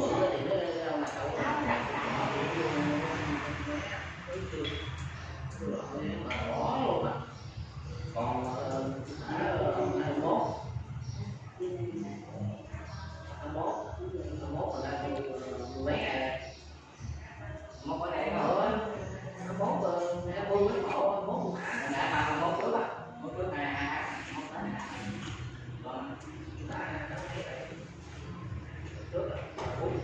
Thank you.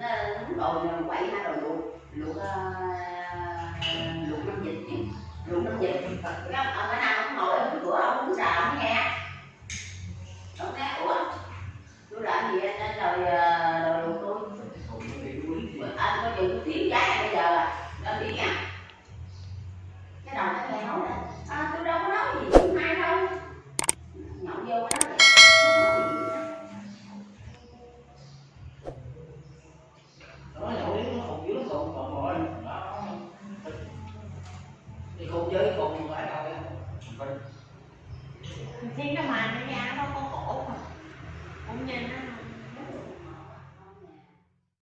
đánh bồi nó quậy hai đầu luộc luộc ờ, luộc năm vịt luộc năm vịt chơi cùng phải đâu Chính nó mà nó nhà nó có